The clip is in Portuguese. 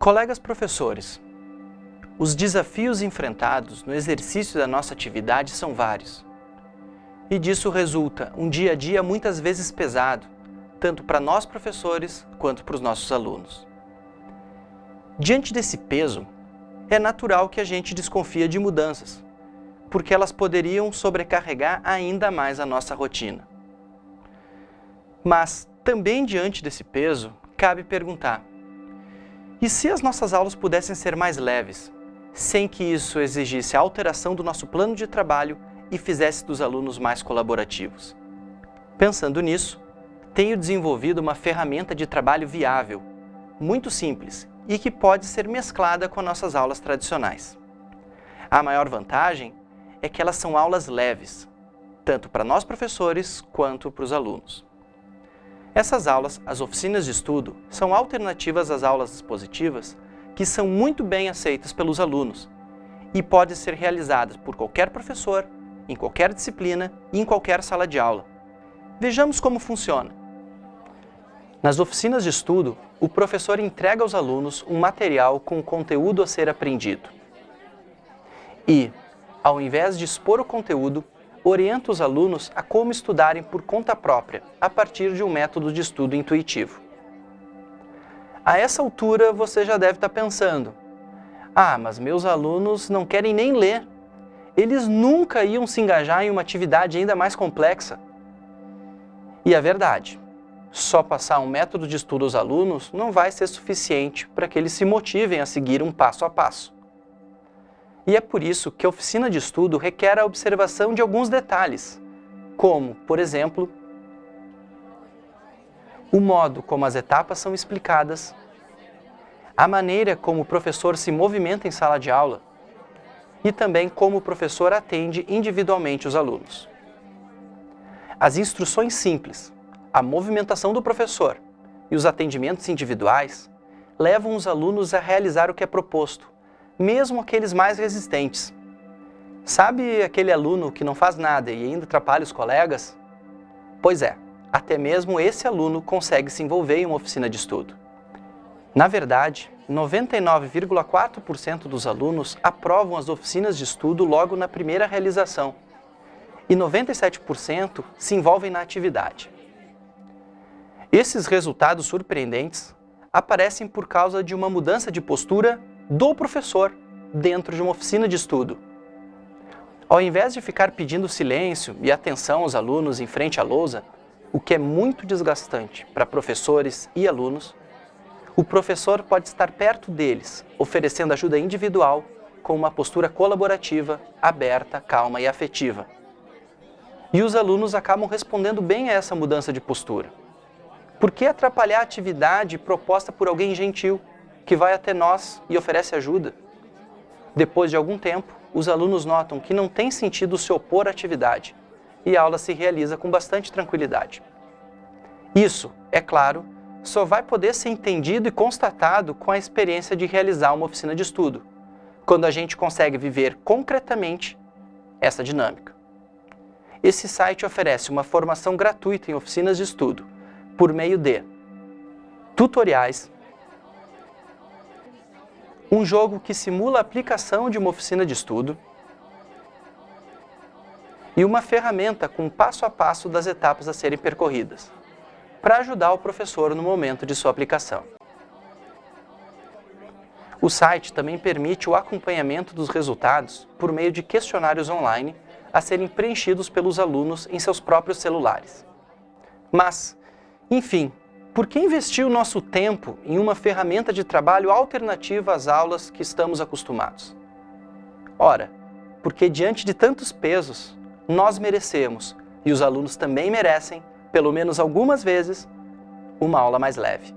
Colegas professores, os desafios enfrentados no exercício da nossa atividade são vários. E disso resulta um dia a dia muitas vezes pesado, tanto para nós professores quanto para os nossos alunos. Diante desse peso, é natural que a gente desconfia de mudanças, porque elas poderiam sobrecarregar ainda mais a nossa rotina. Mas, também diante desse peso, cabe perguntar, e se as nossas aulas pudessem ser mais leves, sem que isso exigisse a alteração do nosso plano de trabalho e fizesse dos alunos mais colaborativos? Pensando nisso, tenho desenvolvido uma ferramenta de trabalho viável, muito simples e que pode ser mesclada com nossas aulas tradicionais. A maior vantagem é que elas são aulas leves, tanto para nós professores quanto para os alunos. Essas aulas, as oficinas de estudo, são alternativas às aulas expositivas que são muito bem aceitas pelos alunos e podem ser realizadas por qualquer professor, em qualquer disciplina e em qualquer sala de aula. Vejamos como funciona. Nas oficinas de estudo, o professor entrega aos alunos um material com conteúdo a ser aprendido. E, ao invés de expor o conteúdo, orienta os alunos a como estudarem por conta própria, a partir de um método de estudo intuitivo. A essa altura, você já deve estar pensando, ah, mas meus alunos não querem nem ler. Eles nunca iam se engajar em uma atividade ainda mais complexa. E é verdade, só passar um método de estudo aos alunos não vai ser suficiente para que eles se motivem a seguir um passo a passo. E é por isso que a oficina de estudo requer a observação de alguns detalhes, como, por exemplo, o modo como as etapas são explicadas, a maneira como o professor se movimenta em sala de aula e também como o professor atende individualmente os alunos. As instruções simples, a movimentação do professor e os atendimentos individuais levam os alunos a realizar o que é proposto, mesmo aqueles mais resistentes. Sabe aquele aluno que não faz nada e ainda atrapalha os colegas? Pois é, até mesmo esse aluno consegue se envolver em uma oficina de estudo. Na verdade, 99,4% dos alunos aprovam as oficinas de estudo logo na primeira realização e 97% se envolvem na atividade. Esses resultados surpreendentes aparecem por causa de uma mudança de postura do professor dentro de uma oficina de estudo. Ao invés de ficar pedindo silêncio e atenção aos alunos em frente à lousa, o que é muito desgastante para professores e alunos, o professor pode estar perto deles, oferecendo ajuda individual com uma postura colaborativa, aberta, calma e afetiva. E os alunos acabam respondendo bem a essa mudança de postura. Por que atrapalhar a atividade proposta por alguém gentil, que vai até nós e oferece ajuda. Depois de algum tempo, os alunos notam que não tem sentido se opor à atividade e a aula se realiza com bastante tranquilidade. Isso, é claro, só vai poder ser entendido e constatado com a experiência de realizar uma oficina de estudo, quando a gente consegue viver concretamente essa dinâmica. Esse site oferece uma formação gratuita em oficinas de estudo, por meio de tutoriais, um jogo que simula a aplicação de uma oficina de estudo e uma ferramenta com passo a passo das etapas a serem percorridas, para ajudar o professor no momento de sua aplicação. O site também permite o acompanhamento dos resultados por meio de questionários online a serem preenchidos pelos alunos em seus próprios celulares. Mas, enfim, por que investir o nosso tempo em uma ferramenta de trabalho alternativa às aulas que estamos acostumados? Ora, porque diante de tantos pesos, nós merecemos, e os alunos também merecem, pelo menos algumas vezes, uma aula mais leve.